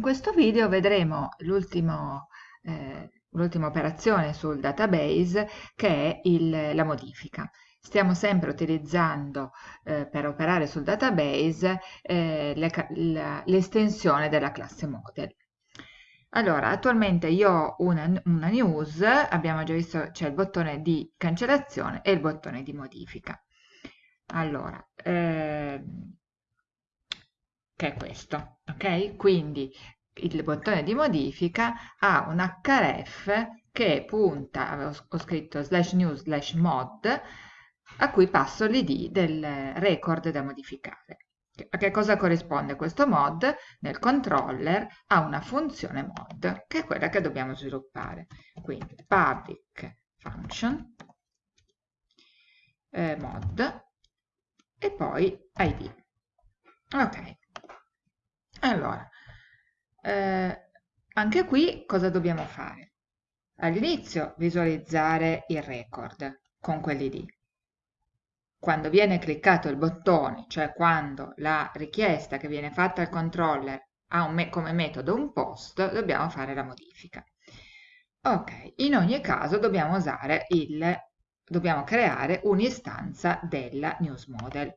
in questo video vedremo l'ultima eh, operazione sul database che è il, la modifica. Stiamo sempre utilizzando eh, per operare sul database eh, l'estensione della classe model. Allora, attualmente io ho una, una news, abbiamo già visto c'è il bottone di cancellazione e il bottone di modifica. Allora, ehm, che è questo, ok? Quindi il bottone di modifica ha un href che punta, ho scritto slash new slash mod, a cui passo l'id del record da modificare. A che cosa corrisponde questo mod? Nel controller ha una funzione mod, che è quella che dobbiamo sviluppare. Quindi public function eh, mod e poi id. Ok, allora, eh, anche qui cosa dobbiamo fare? All'inizio visualizzare il record con quell'id. Quando viene cliccato il bottone, cioè quando la richiesta che viene fatta al controller ha me come metodo un post, dobbiamo fare la modifica. Ok, in ogni caso dobbiamo il, dobbiamo creare un'istanza della news model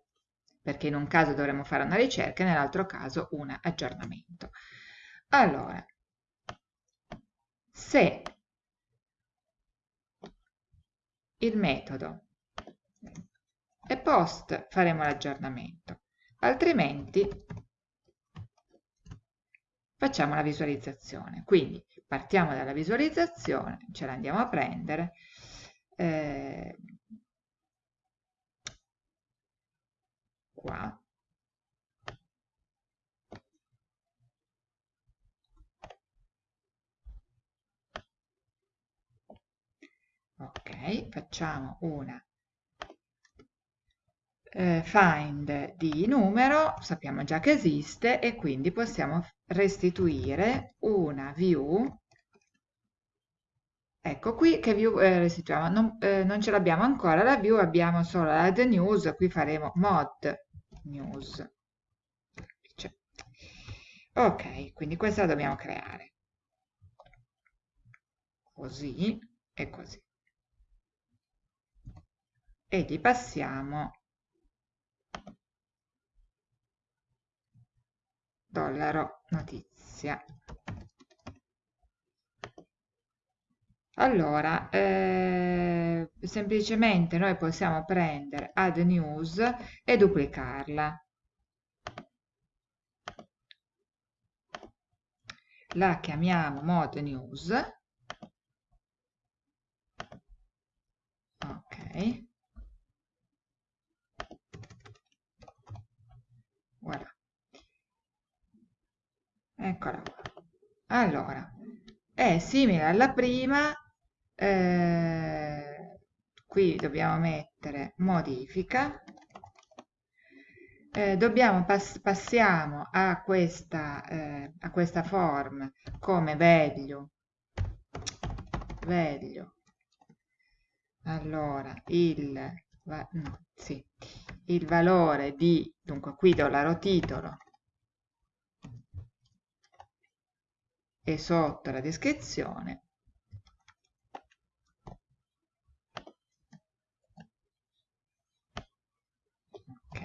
perché in un caso dovremo fare una ricerca e nell'altro caso un aggiornamento. Allora, se il metodo è post faremo l'aggiornamento, altrimenti facciamo la visualizzazione. Quindi partiamo dalla visualizzazione, ce la andiamo a prendere, eh, qua. Ok facciamo una eh, find di numero sappiamo già che esiste e quindi possiamo restituire una view. Ecco qui che view eh, restituiamo, non, eh, non ce l'abbiamo ancora la view, abbiamo solo la the news, qui faremo mod news. Ok, quindi questa la dobbiamo creare. Così e così. E gli passiamo dollaro notizia. Allora, eh, semplicemente noi possiamo prendere add news e duplicarla. La chiamiamo mod news. Ok. Voilà. Eccola qua. Allora, è simile alla prima, eh, qui dobbiamo mettere modifica, eh, dobbiamo pass passiamo a questa, eh, a questa form come value, value, allora il, va, no, sì, il valore di, dunque qui dollaro titolo, e sotto la descrizione ok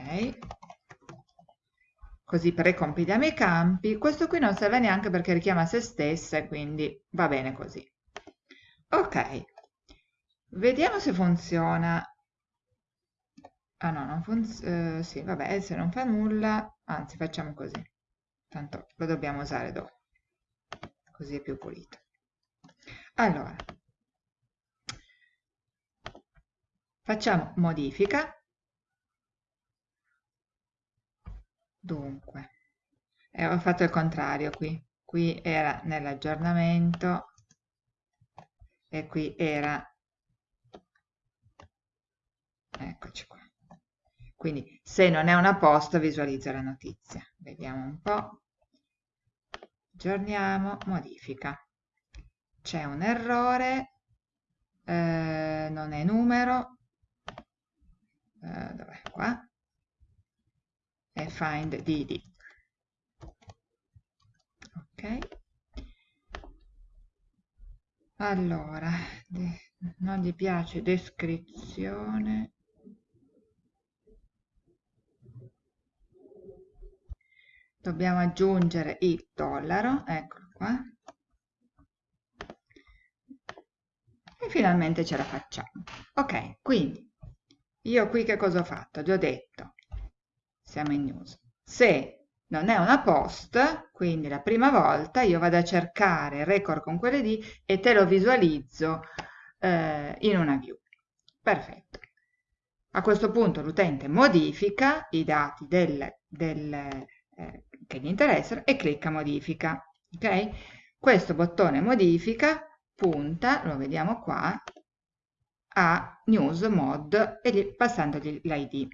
così precompiliamo i campi. Questo qui non serve neanche perché richiama se stessa quindi va bene così. Ok. Vediamo se funziona. Ah no non funziona eh, sì vabbè se non fa nulla anzi facciamo così. Tanto lo dobbiamo usare dopo. Così è più pulito. Allora. Facciamo modifica dunque eh, ho fatto il contrario qui. Qui era nell'aggiornamento e qui era eccoci qua. Quindi se non è una posta visualizza la notizia. Vediamo un po' aggiorniamo, modifica. C'è un errore, eh, non è numero, eh, dov'è? Qua? È find dd. ok. Allora non gli piace descrizione. Dobbiamo aggiungere il dollaro eccolo qua. E finalmente ce la facciamo. Ok quindi io qui che cosa ho fatto? Gli ho detto siamo in news se non è una post, quindi la prima volta io vado a cercare record con quelle di e te lo visualizzo eh, in una view. Perfetto. A questo punto l'utente modifica i dati del, del, eh, che gli interessano e clicca modifica. Ok? Questo bottone modifica punta, lo vediamo qua, a news mod e gli, passandogli l'id.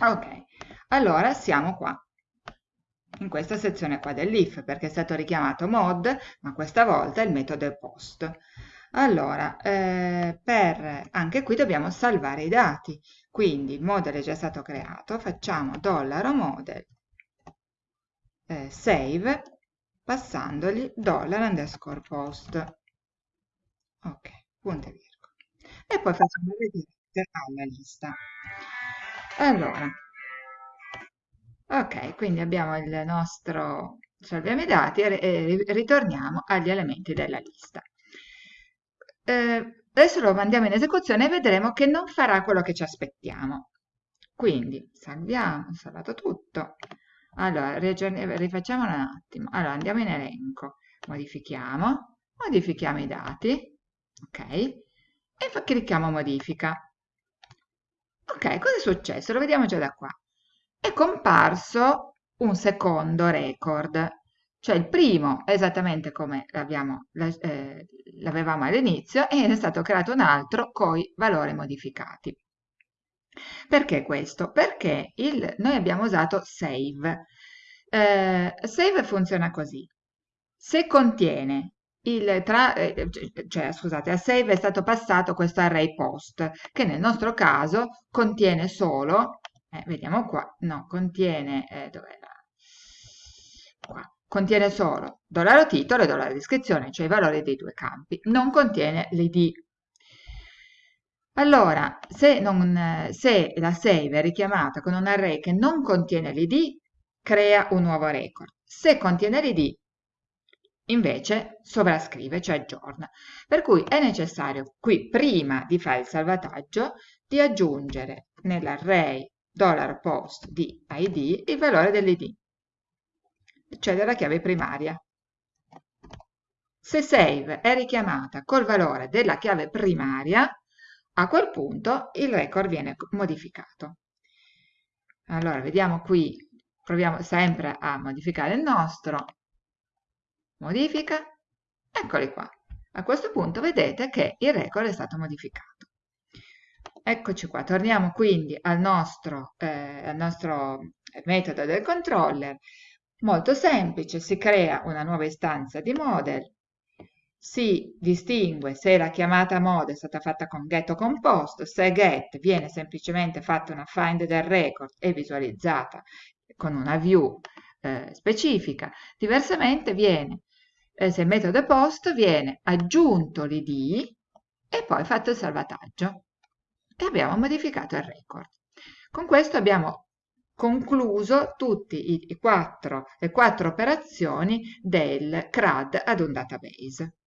Ok, allora siamo qua in questa sezione qua dell'if perché è stato richiamato mod ma questa volta il metodo è post. Allora eh, per anche qui dobbiamo salvare i dati. Quindi il model è già stato creato facciamo dollaro model eh, save passandogli dollar underscore post. Ok punto e virgola. E poi facciamo vedere alla lista allora Ok, quindi abbiamo il nostro, salviamo i dati e ritorniamo agli elementi della lista. Eh, adesso lo mandiamo in esecuzione e vedremo che non farà quello che ci aspettiamo. Quindi salviamo, salvato tutto. Allora, rifacciamolo un attimo. Allora, andiamo in elenco, modifichiamo, modifichiamo i dati, ok? E clicchiamo modifica. Ok, cosa è successo? Lo vediamo già da qua è comparso un secondo record, cioè il primo esattamente come eh, l'avevamo all'inizio e è stato creato un altro con i valori modificati. Perché questo? Perché il, noi abbiamo usato save. Eh, save funziona così. Se contiene il tra, eh, cioè, scusate, a save è stato passato questo array post, che nel nostro caso contiene solo eh, vediamo qua, no, contiene, eh, dov'è la... Qua. Contiene solo dollaro titolo e dollaro descrizione, cioè i valori dei due campi, non contiene l'id. Allora, se, non, se la save è richiamata con un array che non contiene l'id, crea un nuovo record. Se contiene l'id, invece sovrascrive, cioè aggiorna. Per cui è necessario qui, prima di fare il salvataggio, di aggiungere nell'array $post di id il valore dell'id, cioè della chiave primaria. Se save è richiamata col valore della chiave primaria, a quel punto il record viene modificato. Allora, vediamo qui, proviamo sempre a modificare il nostro, modifica, eccoli qua. A questo punto vedete che il record è stato modificato. Eccoci qua, torniamo quindi al nostro, eh, al nostro metodo del controller. Molto semplice, si crea una nuova istanza di model, si distingue se la chiamata mode è stata fatta con get o con post, se get viene semplicemente fatta una find del record e visualizzata con una view eh, specifica, diversamente viene, se il metodo è post, viene aggiunto l'id e poi fatto il salvataggio e abbiamo modificato il record. Con questo abbiamo concluso tutte le quattro operazioni del CRUD ad un database.